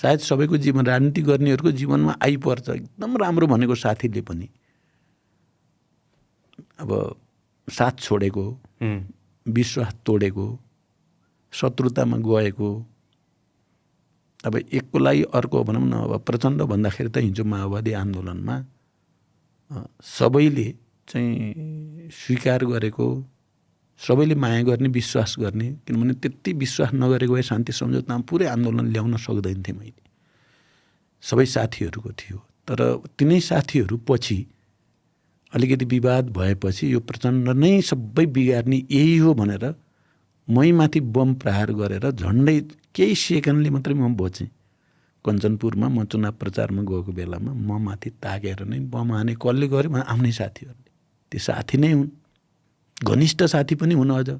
सायद सबैको जीवन राजनीति गर्नेहरूको जीवनमा आइपर्छ। एकदम राम्रो भनेको साथीले पनि। अब साथ छोडेको विश्वास तोडेको शत्रुतामा गएको। अब एकको लागि अर्को भनौँ न अब प्रचण्ड भन्दाखेरि त हिजो माओवादी आन्दोलनमा सबैले चाहिँ स्वीकार गरेको सबैले माया गर्ने विश्वास गर्ने किनभने त्यति विश्वास नगरेको भए शान्ति सम्झौतामा पुरै आन्दोलन ल्याउन सक्दैन थिएँ मैले। सबै साथीहरूको थियो। तर तिनै साथीहरू पछि अलिकति विवाद भएपछि यो प्रचण्ड नै सबै बिगार्ने यही हो भनेर मै माथि बम प्रहार गरेर झन्डै केही सेकेन्डले मात्रै म बचेँ। कञ्चनपुरमा म चुनाव प्रचारमा गएको बेलामा म माथि ताकेर नै बम हाने कसले गर्यो आफ्नै साथीहरूले। त्यो साथी नै हुन्। घनिष्ठ साथी पनि हुन् अझ